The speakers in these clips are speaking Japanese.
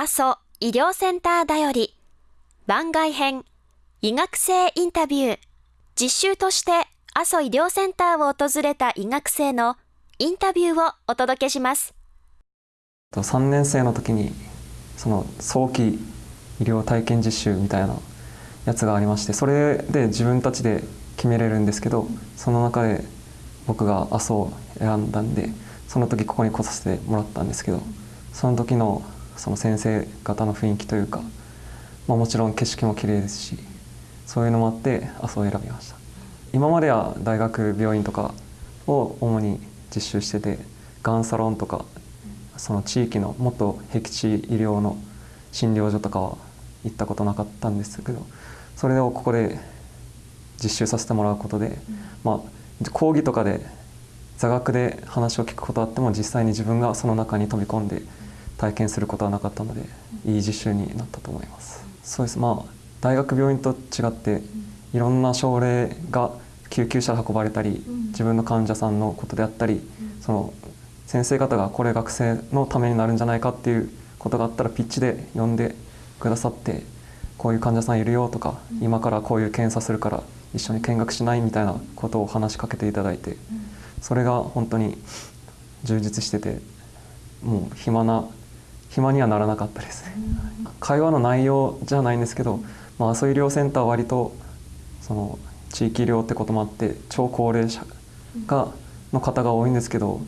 阿蘇医療センターだより。番外編医学生インタビュー。実習として阿蘇医療センターを訪れた医学生のインタビューをお届けします。3年生の時にその早期医療体験実習みたいなやつがありましてそれで自分たちで決めれるんですけどその中で僕が阿蘇を選んだんでその時ここに来させてもらったんですけどその時のその先生方の雰囲気というか、まあ、もちろん景色も綺麗ですしそういうのもあって阿蘇を選びました。今までは大学病院とかを主に実習しててがんサロンとかその地域のもっと僻地医療の診療所とかは行ったことなかったんですけどそれをここで実習させてもらうことで、まあ、講義とかで座学で話を聞くことあっても実際に自分がその中に飛び込んで体験することはなかったのでいい実習になったと思います。そうです。まあ大学病院と違っていろんな症例が救急車で運ばれたり自分の患者さんのことであったりその先生方がこれ学生のためになるんじゃないかっていうことがあったらピッチで呼んでくださってこういう患者さんいるよとか今からこういう検査するから一緒に見学しないみたいなことを話しかけていただいてそれが本当に充実しててもう暇な暇にはならなかったですね。会話の内容じゃないんですけど、まあ、阿蘇医療センターは割とその地域医療ってこともあって超高齢者がの方が多いんですけどやっ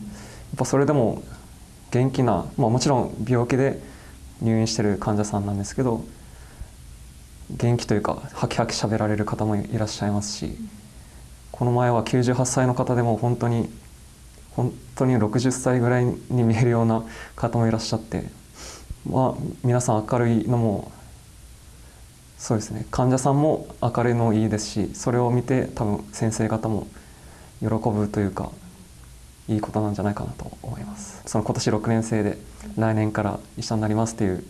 ぱそれでも元気な、まあ、もちろん病気で入院してる患者さんなんですけど元気というかハキハキ喋られる方もいらっしゃいますしこの前は98歳の方でも本当に本当に60歳ぐらいに見えるような方もいらっしゃってまあ皆さん明るいのもそうですね患者さんも明るいのいいですしそれを見て多分先生方も喜ぶというかいいことなんじゃないかなと思います。その今年6年生で来年から医者になりますっていう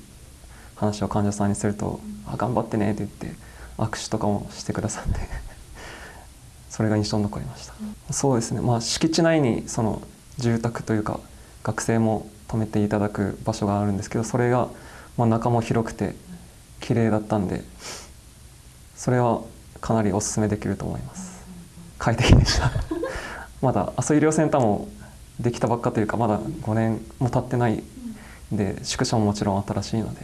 話を患者さんにすると「あ頑張ってね」って言って握手とかもしてくださって。それが印象に残りました、そうですね。まあ敷地内にその住宅というか学生も泊めていただく場所があるんですけどそれがまあ中も広くて綺麗だったんでそれはかなりおすすめできると思います。快適でした。まだ阿蘇医療センターもできたばっかというかまだ5年も経ってないんで宿舎ももちろん新しいので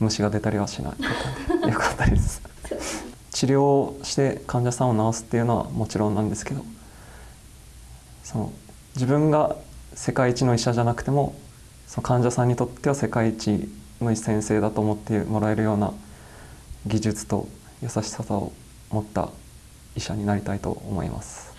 虫が出たりはしなかったんでよかったです。治療して患者さんを治すっていうのはもちろんなんですけどその自分が世界一の医者じゃなくてもその患者さんにとっては世界一の先生だと思ってもらえるような技術と優しさを持った医者になりたいと思います。